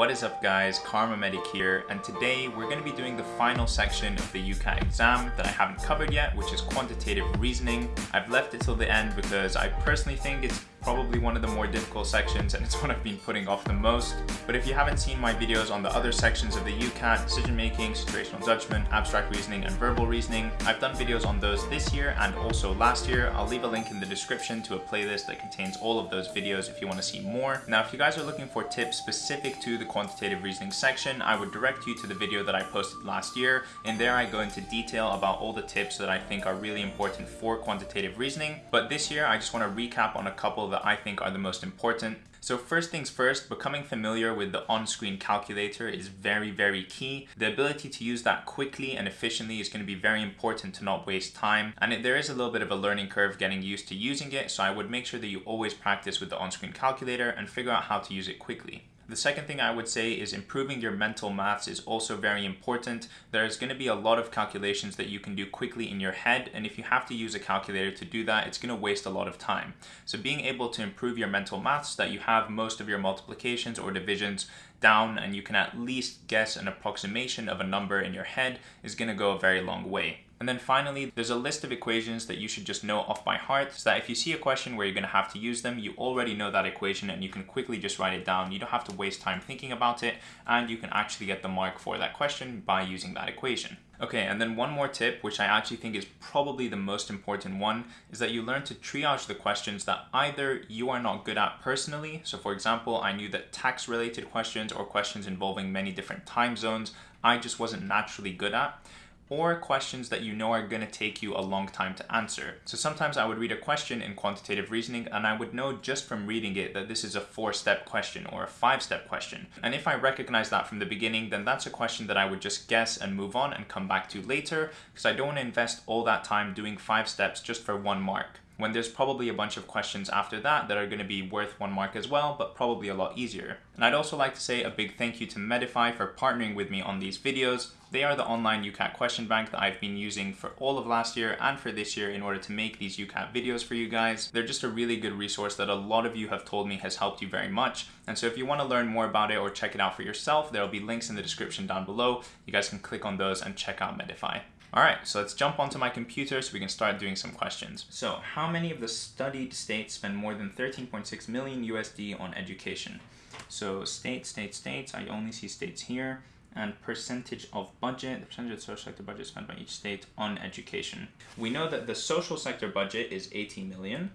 What is up guys, Kharma Medic here, and today we're going to be doing the final section of the UCAT exam that I haven't covered yet, which is quantitative reasoning. I've left it till the end because I personally think it's probably one of the more difficult sections and it's what I've been putting off the most. But if you haven't seen my videos on the other sections of the UCAT, decision making, situational judgment, abstract reasoning, and verbal reasoning, I've done videos on those this year and also last year. I'll leave a link in the description to a playlist that contains all of those videos if you want to see more. Now, if you guys are looking for tips specific to the quantitative reasoning section, I would direct you to the video that I posted last year. In there, I go into detail about all the tips that I think are really important for quantitative reasoning. But this year, I just want to recap on a couple that I think are the most important. So first things first, becoming familiar with the on-screen calculator is very, very key. The ability to use that quickly and efficiently is going to be very important to not waste time. And it, there is a little bit of a learning curve getting used to using it, so I would make sure that you always practice with the on-screen calculator and figure out how to use it quickly. The second thing I would say is improving your mental maths is also very important. There's going to be a lot of calculations that you can do quickly in your head, and if you have to use a calculator to do that, it's going to waste a lot of time. So being able to improve your mental maths that you have most of your multiplications or divisions down and you can at least guess an approximation of a number in your head is going to go a very long way. And then finally, there's a list of equations that you should just know off by heart so that if you see a question where you're to have to use them, you already know that equation and you can quickly just write it down. You don't have to waste time thinking about it and you can actually get the mark for that question by using that equation. Okay, and then one more tip, which I actually think is probably the most important one, is that you learn to triage the questions that either you are not good at personally. So for example, I knew that tax related questions or questions involving many different time zones, I just wasn't naturally good at or questions that you know are going to take you a long time to answer. So sometimes I would read a question in quantitative reasoning and I would know just from reading it that this is a four-step question or a five-step question. And if I recognize that from the beginning, then that's a question that I would just guess and move on and come back to later because I don't want to invest all that time doing five steps just for one mark when there's probably a bunch of questions after that that are going to be worth one mark as well, but probably a lot easier. And I'd also like to say a big thank you to Medify for partnering with me on these videos. They are the online UCAT question bank that I've been using for all of last year and for this year in order to make these UCAT videos for you guys. They're just a really good resource that a lot of you have told me has helped you very much. And so if you want to learn more about it or check it out for yourself, there'll be links in the description down below. You guys can click on those and check out Medify. All right, so let's jump onto my computer so we can start doing some questions. So how many of the studied states spend more than 13.6 million USD on education? So state, state, states, I only see states here and percentage of budget, the percentage of social sector budget spent by each state on education. We know that the social sector budget is 80 million,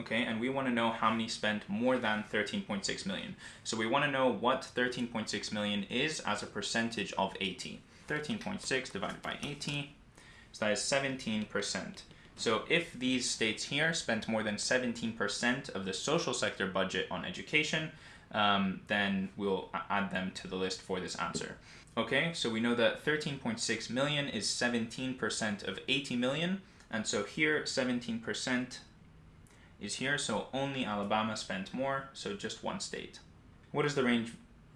okay, and we want to know how many spent more than 13.6 million. So we want to know what 13.6 million is as a percentage of 80. 13.6 divided by 80, so that is 17%. So if these states here spent more than 17% of the social sector budget on education, um, then we'll add them to the list for this answer. Okay, so we know that 13.6 million is 17% of 80 million, and so here 17% is here, so only Alabama spent more, so just one state. What is the range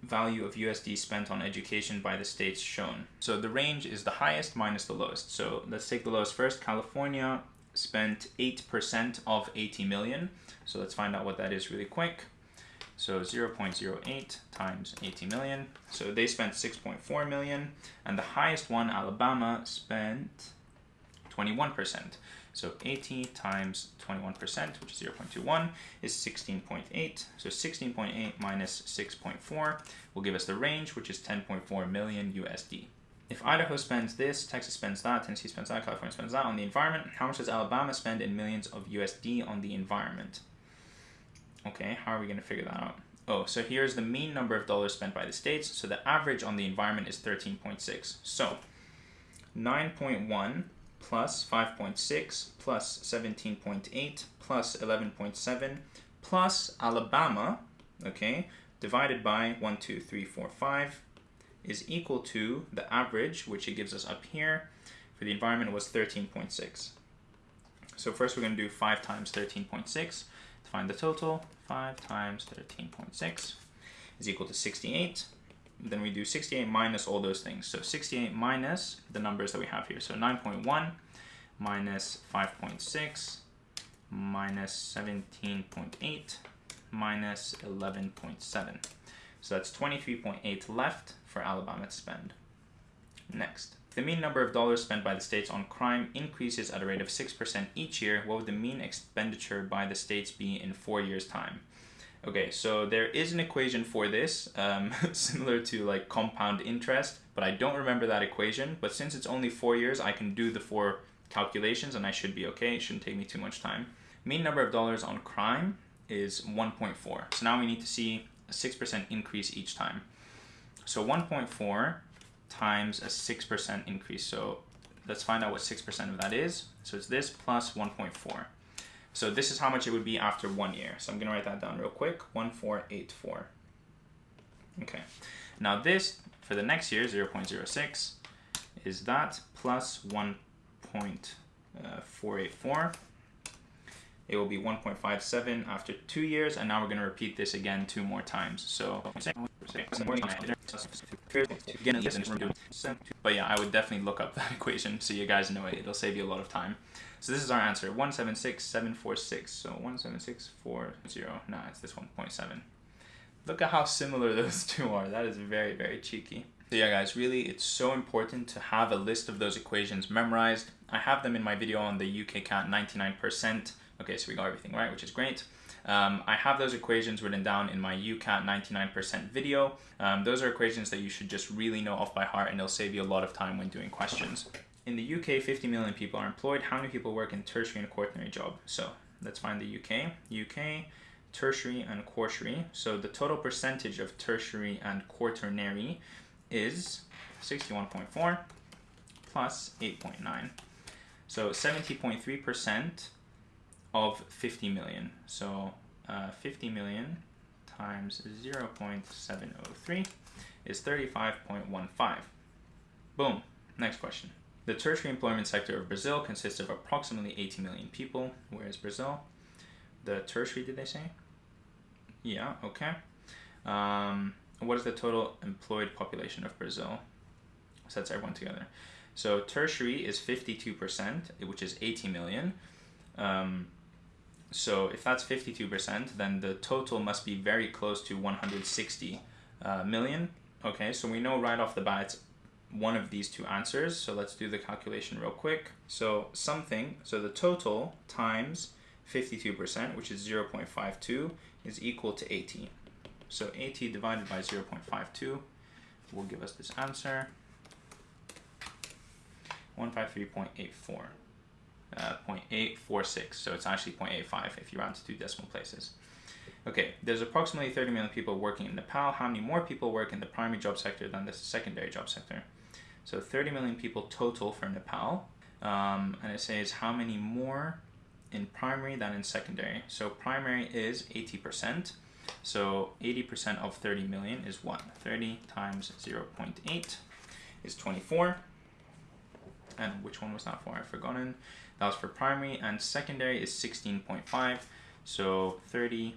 value of USD spent on education by the states shown. So the range is the highest minus the lowest. So let's take the lowest first. California spent 8% of 80 million. So let's find out what that is really quick. So 0.08 times 80 million. So they spent 6.4 million. And the highest one, Alabama, spent 21%. So 80 times 21%, which is 0.21, is 16.8. So 16.8 minus 6.4 will give us the range, which is 10.4 million USD. If Idaho spends this, Texas spends that, Tennessee spends that, California spends that on the environment, how much does Alabama spend in millions of USD on the environment? Okay, how are we going to figure that out? Oh, so here's the mean number of dollars spent by the states. So the average on the environment is 13.6. So 9.1 plus 5.6 plus 17.8 plus 11.7 plus Alabama, okay, divided by 1, 2, 3, 4, 5 is equal to the average, which it gives us up here, for the environment was 13.6. So first we're going to do 5 times 13.6 to find the total. 5 times 13.6 is equal to 68 then we do 68 minus all those things. So 68 minus the numbers that we have here. So 9.1 minus 5.6 minus 17.8 minus 11.7. So that's 23.8 left for Alabama to spend. Next, the mean number of dollars spent by the states on crime increases at a rate of 6% each year. What would the mean expenditure by the states be in four years' time? Okay, so there is an equation for this, um, similar to like compound interest, but I don't remember that equation. But since it's only four years, I can do the four calculations and I should be okay. It shouldn't take me too much time. Mean number of dollars on crime is 1.4. So now we need to see a 6% increase each time. So 1.4 times a 6% increase. So let's find out what 6% of that is. So it's this plus 1.4. So this is how much it would be after one year. So I'm gonna write that down real quick, 1484. Okay, now this, for the next year, 0.06, is that plus 1.484. Uh, it will be 1.57 after two years, and now we're gonna repeat this again two more times. So, but yeah, I would definitely look up that equation so you guys know it. It'll save you a lot of time. So this is our answer, 176746. So 176440. Nah, it's this 1.7. Look at how similar those two are. That is very, very cheeky. So yeah, guys, really, it's so important to have a list of those equations memorized. I have them in my video on the UKCAT 99%. Okay, so we got everything right, which is great. Um, I have those equations written down in my UCAT 99% video. Um, those are equations that you should just really know off by heart and they'll save you a lot of time when doing questions. In the UK, 50 million people are employed. How many people work in tertiary and quaternary job? So let's find the UK. UK, tertiary and quaternary. So the total percentage of tertiary and quaternary is 61.4 plus 8.9. So 70.3% of 50 million. So uh, 50 million times 0 0.703 is 35.15. Boom. Next question. The tertiary employment sector of Brazil consists of approximately 80 million people. Where is Brazil? The tertiary, did they say? Yeah, okay. Um, what is the total employed population of Brazil? So that's everyone together. So tertiary is 52%, which is 80 million. Um, so if that's 52%, then the total must be very close to 160 uh, million. Okay, so we know right off the bat it's one of these two answers. So let's do the calculation real quick. So something, so the total times 52%, which is 0.52, is equal to 80. So 80 divided by 0.52 will give us this answer, 153.84. Uh, 0.846, so it's actually 0.85 if you round to two decimal places. Okay, there's approximately 30 million people working in Nepal. How many more people work in the primary job sector than the secondary job sector? So 30 million people total for Nepal. Um, and it says how many more in primary than in secondary. So primary is 80%. So 80% of 30 million is what? 30 times 0.8 is 24. And which one was that for? I've forgotten. That was for primary and secondary is 16.5. So 30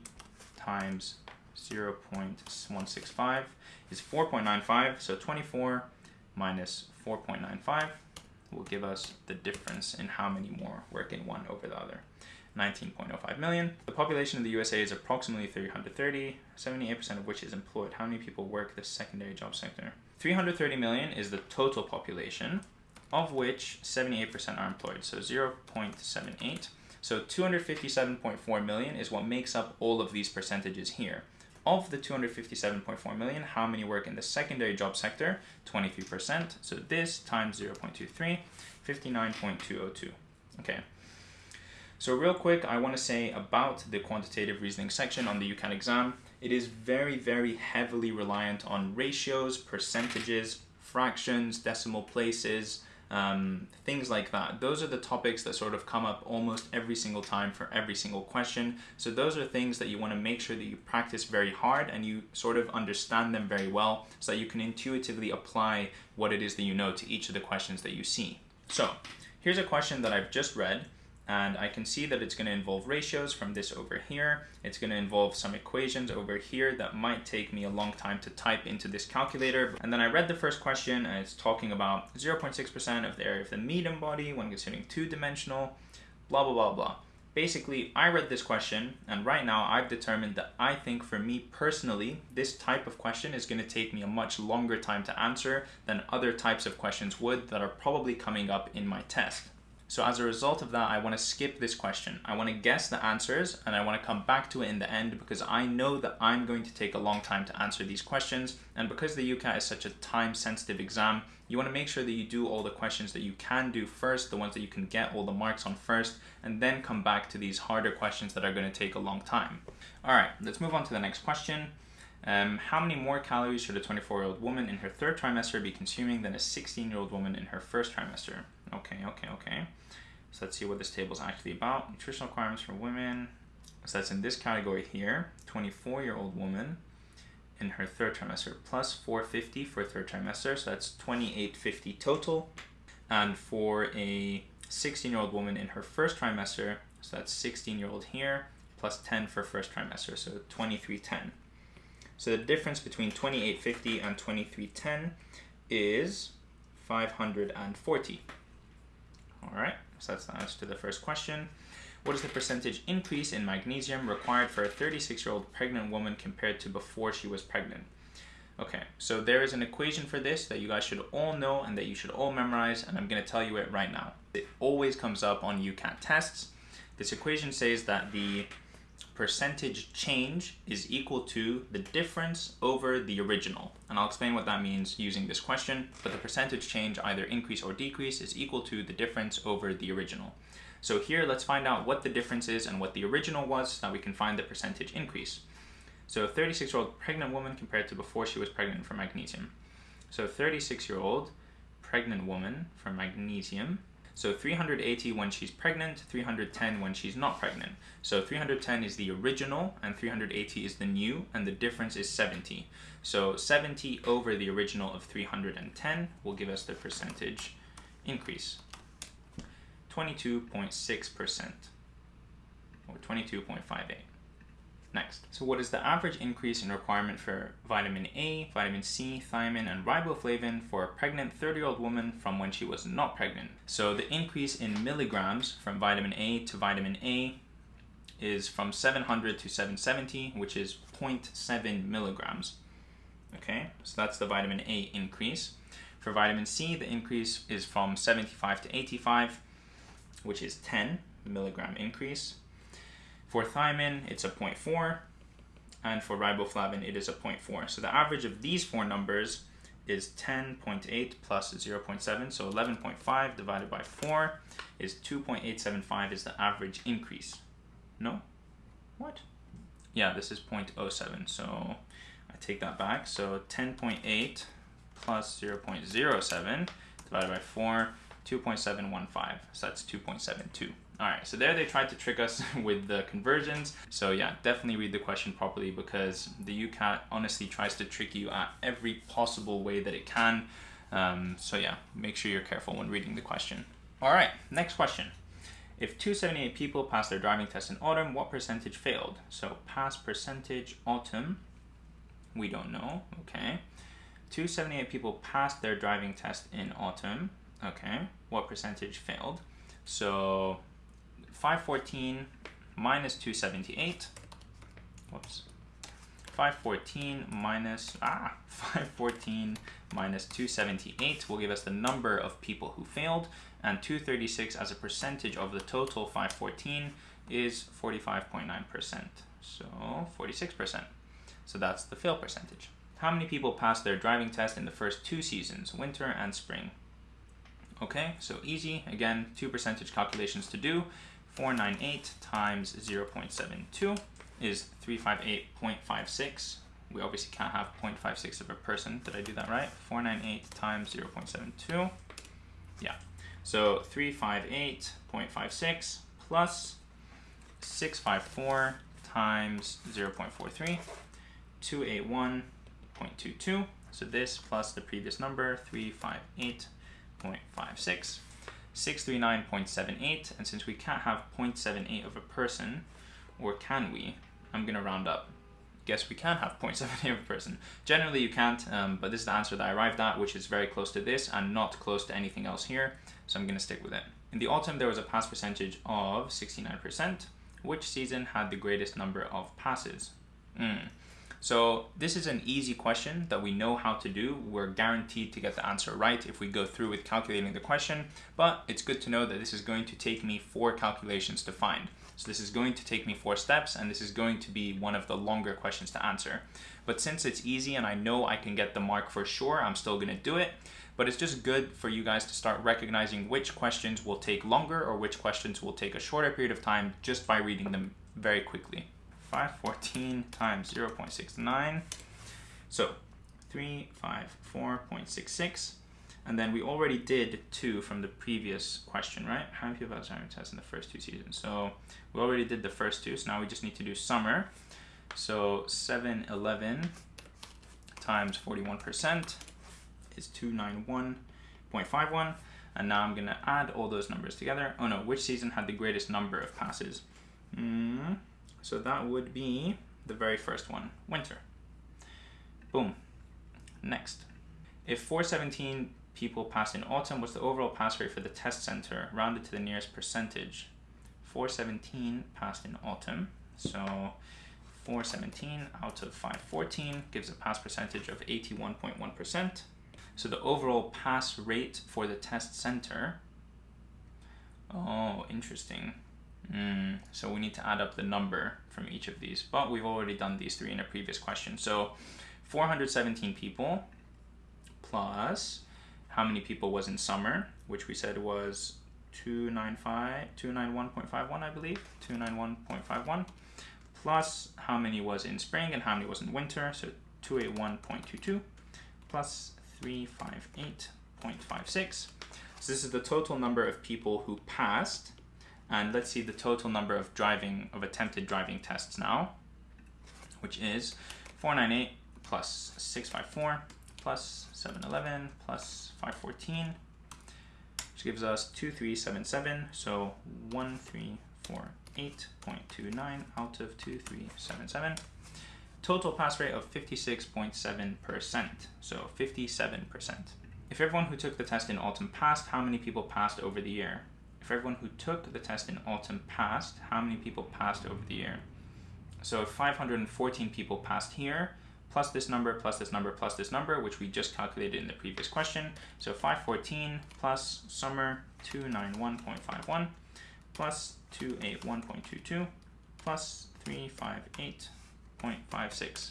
times 0 0.165 is 4.95. So 24 minus 4.95 will give us the difference in how many more work in one over the other. 19.05 million. The population of the USA is approximately 330, 78% of which is employed. How many people work the secondary job sector? 330 million is the total population, of which 78% are employed, so 0.78. So 257.4 million is what makes up all of these percentages here. Of the 257.4 million, how many work in the secondary job sector? 23%. So this times 0.23, 59.202. Okay. So real quick, I want to say about the quantitative reasoning section on the UCAT exam. It is very, very heavily reliant on ratios, percentages, fractions, decimal places, um, things like that. Those are the topics that sort of come up almost every single time for every single question. So those are things that you want to make sure that you practice very hard and you sort of understand them very well so that you can intuitively apply what it is that you know to each of the questions that you see. So here's a question that I've just read and I can see that it's going to involve ratios from this over here. It's going to involve some equations over here that might take me a long time to type into this calculator. And then I read the first question and it's talking about 0.6% of the area of the medium body when considering two-dimensional, blah, blah, blah, blah. Basically, I read this question, and right now I've determined that I think for me personally, this type of question is going to take me a much longer time to answer than other types of questions would that are probably coming up in my test. So as a result of that, I want to skip this question. I want to guess the answers and I want to come back to it in the end because I know that I'm going to take a long time to answer these questions. And because the UCAT is such a time sensitive exam, you want to make sure that you do all the questions that you can do first, the ones that you can get all the marks on first, and then come back to these harder questions that are going to take a long time. All right, let's move on to the next question. Um, how many more calories should a 24-year-old woman in her third trimester be consuming than a 16-year-old woman in her first trimester? Okay, okay, okay. So let's see what this table is actually about. Nutritional requirements for women. So that's in this category here. 24-year-old woman in her third trimester plus 450 for third trimester. So that's 2850 total. And for a 16-year-old woman in her first trimester, so that's 16-year-old here, plus 10 for first trimester, so 2310. So the difference between 2850 and 2310 is 540. All right, so that's the answer to the first question. What is the percentage increase in magnesium required for a 36-year-old pregnant woman compared to before she was pregnant? Okay, so there is an equation for this that you guys should all know and that you should all memorize, and I'm going to tell you it right now. It always comes up on UCAT tests. This equation says that the percentage change is equal to the difference over the original. And I'll explain what that means using this question, but the percentage change, either increase or decrease, is equal to the difference over the original. So here, let's find out what the difference is and what the original was so that we can find the percentage increase. So a 36-year-old pregnant woman compared to before she was pregnant for magnesium. So 36-year-old pregnant woman for magnesium so 380 when she's pregnant, 310 when she's not pregnant. So 310 is the original and 380 is the new and the difference is 70. So 70 over the original of 310 will give us the percentage increase. 22.6% or 22.58. Next, so what is the average increase in requirement for vitamin A, vitamin C, thiamine, and riboflavin for a pregnant 30-year-old woman from when she was not pregnant? So the increase in milligrams from vitamin A to vitamin A is from 700 to 770, which is 0.7 milligrams. Okay, so that's the vitamin A increase. For vitamin C, the increase is from 75 to 85, which is 10 milligram increase. For thiamine, it's a 0.4, and for riboflavin, it is a 0.4. So the average of these four numbers is 10.8 plus 0.7, so 11.5 divided by 4 is 2.875 is the average increase. No? What? Yeah, this is 0.07, so I take that back. So 10.8 plus 0.07 divided by 4, 2.715, so that's 2.72. All right, so there they tried to trick us with the conversions. So yeah, definitely read the question properly because the UCAT honestly tries to trick you at every possible way that it can. Um, so yeah, make sure you're careful when reading the question. All right, next question. If 278 people passed their driving test in autumn, what percentage failed? So pass percentage autumn, we don't know, okay. 278 people passed their driving test in autumn, okay. What percentage failed? So 514 minus 278. Whoops. 514 minus, ah, 514 minus 278 will give us the number of people who failed, and 236 as a percentage of the total 514 is 45.9%, so 46%. So that's the fail percentage. How many people passed their driving test in the first two seasons, winter and spring? Okay, so easy. Again, two percentage calculations to do. 498 times 0.72 is 358.56. We obviously can't have 0.56 of a person. Did I do that right? 498 times 0.72. Yeah. So 358.56 plus 654 times 0.43, 281.22. So this plus the previous number, 358.56 639.78, and since we can't have 0.78 of a person, or can we? I'm gonna round up. Guess we can have 0.78 of a person. Generally you can't, um, but this is the answer that I arrived at, which is very close to this and not close to anything else here, so I'm gonna stick with it. In the autumn, there was a pass percentage of 69%. Which season had the greatest number of passes? Mm. So this is an easy question that we know how to do. We're guaranteed to get the answer right if we go through with calculating the question, but it's good to know that this is going to take me four calculations to find. So this is going to take me four steps and this is going to be one of the longer questions to answer. But since it's easy and I know I can get the mark for sure, I'm still gonna do it. But it's just good for you guys to start recognizing which questions will take longer or which questions will take a shorter period of time just by reading them very quickly. 514 times 0 0.69. So 354.66. And then we already did two from the previous question, right? How many people have Alzheimer's tests in the first two seasons? So we already did the first two, so now we just need to do summer. So 711 times 41% is 291.51. And now I'm gonna add all those numbers together. Oh no, which season had the greatest number of passes? Mm, so that would be the very first one, winter. Boom. Next. If 417 people passed in autumn, what's the overall pass rate for the test center, rounded to the nearest percentage? 417 passed in autumn, so 417 out of 514 gives a pass percentage of 81.1%. So the overall pass rate for the test center, oh, interesting. Mm, so we need to add up the number from each of these, but we've already done these three in a previous question. So 417 people plus how many people was in summer, which we said was 295, 291.51, I believe, 291.51, plus how many was in spring and how many was in winter, so 281.22, plus 358.56. So this is the total number of people who passed and let's see the total number of driving, of attempted driving tests now, which is 498 plus 654 plus 711 plus 514, which gives us 2377, so 1348.29 out of 2377. Total pass rate of 56.7%, so 57%. If everyone who took the test in autumn passed, how many people passed over the year? If everyone who took the test in autumn passed, how many people passed over the year? So 514 people passed here, plus this number, plus this number, plus this number, which we just calculated in the previous question. So 514 plus summer 291.51 plus 281.22 plus 358.56.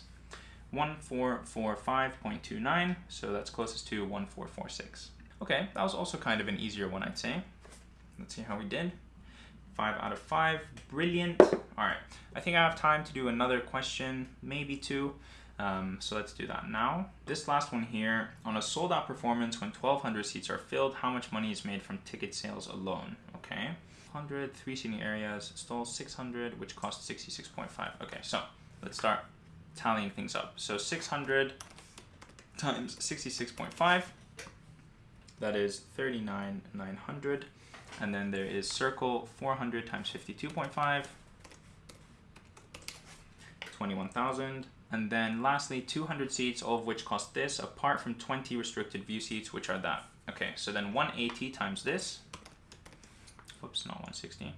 1445.29, so that's closest to 1446. Okay, that was also kind of an easier one, I'd say. Let's see how we did. Five out of five, brilliant. All right, I think I have time to do another question, maybe two. Um, so let's do that now. This last one here, on a sold out performance when 1200 seats are filled, how much money is made from ticket sales alone? Okay, 100, three seating areas, stalls 600, which costs 66.5. Okay, so let's start tallying things up. So 600 times 66.5, that is 39,900. And then there is circle 400 times 52.5, 21,000. And then lastly, 200 seats, all of which cost this, apart from 20 restricted view seats, which are that. Okay, so then 180 times this, whoops, not 160,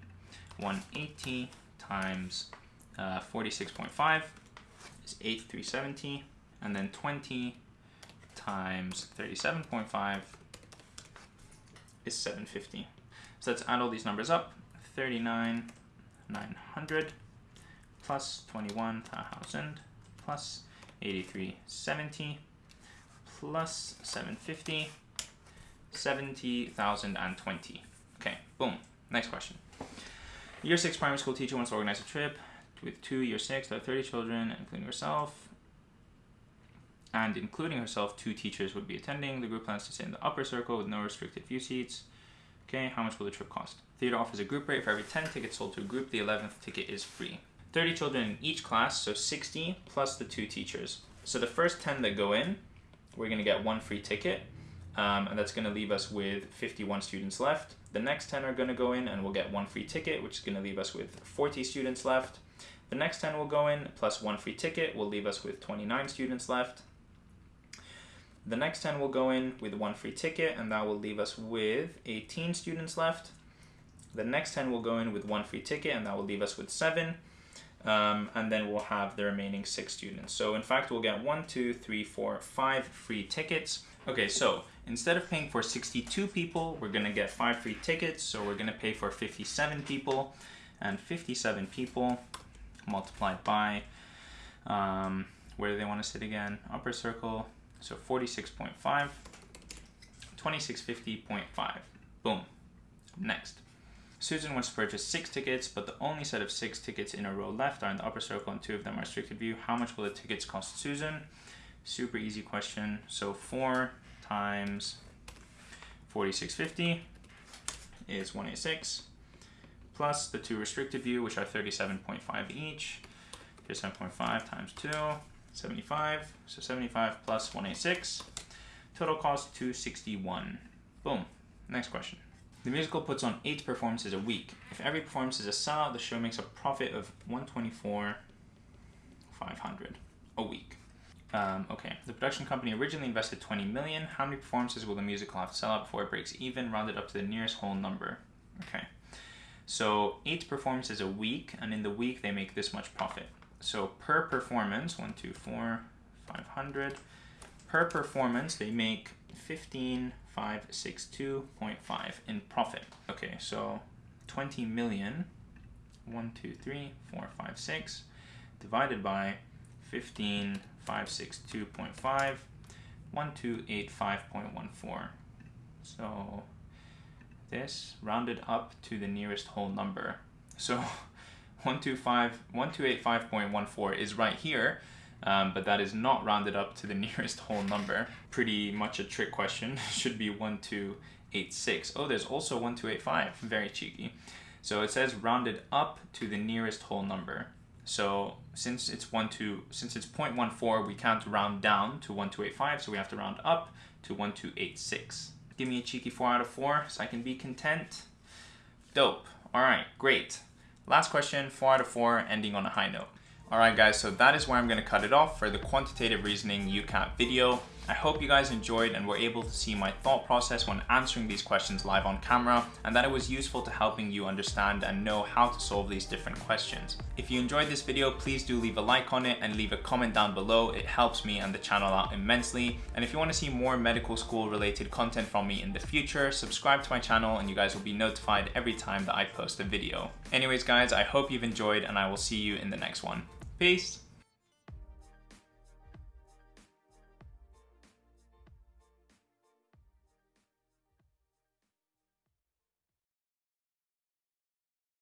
180 times uh, 46.5 is 8370, and then 20 times 37.5 is 750. So let's add all these numbers up. 39, 900 plus 21,000 plus 8370 plus 750, 70,020. Okay, boom. Next question. Year 6 primary school teacher wants to organize a trip with two year 6, there are 30 children, including herself. And including herself, two teachers would be attending. The group plans to sit in the upper circle with no restricted view seats. Okay, how much will the trip cost? Theater offers a group rate for every 10 tickets sold to a group. The 11th ticket is free. 30 children in each class, so 60 plus the two teachers. So the first 10 that go in, we're to get one free ticket, um, and that's to leave us with 51 students left. The next 10 are to go in, and we'll get one free ticket, which is to leave us with 40 students left. The next 10 will go in, plus one free ticket, will leave us with 29 students left. The next 10 will go in with one free ticket, and that will leave us with 18 students left. The next 10 will go in with one free ticket and that will leave us with seven. Um, and then we'll have the remaining six students. So in fact, we'll get one, two, three, four, five free tickets. Okay, so instead of paying for 62 people, we're gonna get five free tickets. So we're gonna pay for 57 people and 57 people multiplied by, um, where do they wanna sit again? Upper circle, so 46.5, 2650.5, boom, next. Susan wants to purchase six tickets, but the only set of six tickets in a row left are in the upper circle and two of them are restricted view. How much will the tickets cost Susan? Super easy question. So four times 4650 is 186 plus the two restricted view, which are 37.5 each. 37.5 times two, 75. So 75 plus 186. Total cost 261. Boom. Next question. The musical puts on eight performances a week. If every performance is a sellout, the show makes a profit of 124 500 a week. Um, okay, the production company originally invested 20 million. How many performances will the musical have to sell out before it breaks even? Rounded up to the nearest whole number. Okay, so eight performances a week, and in the week they make this much profit. So per performance, one, two, four, 500. Per performance, they make 15562.5 in profit. Okay, so 20 million, 1, 2, 3, 4, 5, 6, divided by 15562.5, 1285.14. So this rounded up to the nearest whole number. So 125, 1285.14 is right here, um, but that is not rounded up to the nearest whole number. Pretty much a trick question. Should be 1286. Oh, there's also 1285. Very cheeky. So it says rounded up to the nearest whole number. So since it's one 2, since it's 0.14, we can't round down to 1285, so we have to round up to 1286. Give me a cheeky 4 out of 4 so I can be content. Dope. All right, great. Last question, 4 out of 4, ending on a high note. Alright guys, so that is where I'm going to cut it off for the quantitative reasoning UCAT video. I hope you guys enjoyed and were able to see my thought process when answering these questions live on camera and that it was useful to helping you understand and know how to solve these different questions. If you enjoyed this video, please do leave a like on it and leave a comment down below. It helps me and the channel out immensely. And if you want to see more medical school related content from me in the future, subscribe to my channel and you guys will be notified every time that I post a video. Anyways guys, I hope you've enjoyed and I will see you in the next one. Peace.